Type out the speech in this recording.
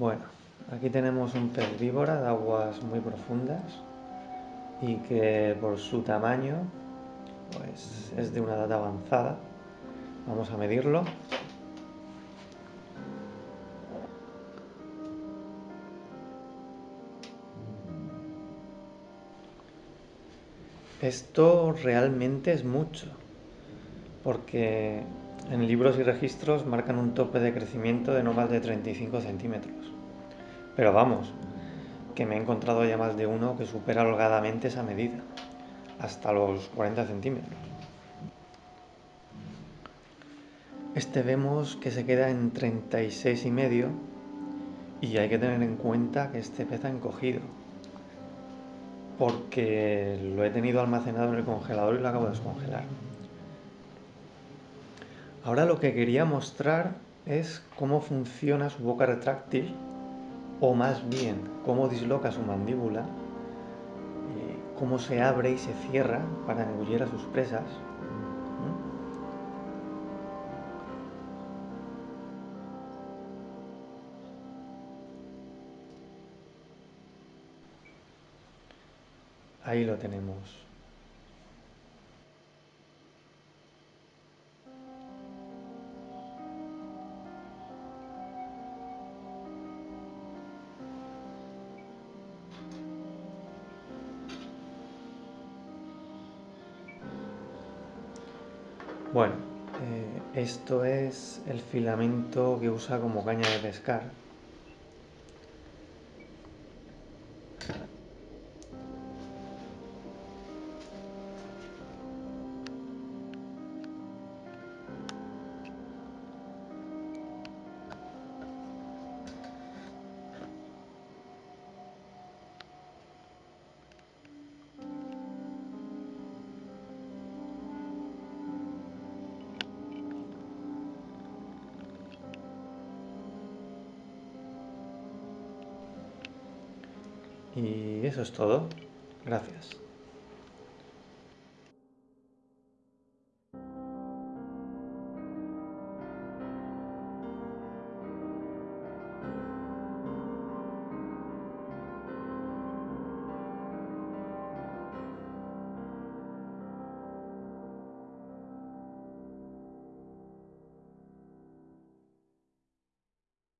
Bueno, aquí tenemos un pez de aguas muy profundas y que por su tamaño pues es de una edad avanzada. Vamos a medirlo. Esto realmente es mucho, porque en libros y registros marcan un tope de crecimiento de no más de 35 centímetros. Pero vamos, que me he encontrado ya más de uno que supera holgadamente esa medida, hasta los 40 centímetros. Este vemos que se queda en 36 y medio y hay que tener en cuenta que este pez ha encogido porque lo he tenido almacenado en el congelador y lo acabo de descongelar. Ahora lo que quería mostrar es cómo funciona su boca retráctil, o más bien cómo disloca su mandíbula, eh, cómo se abre y se cierra para engullir a sus presas. Ahí lo tenemos. Bueno, eh, esto es el filamento que usa como caña de pescar. Y eso es todo. Gracias.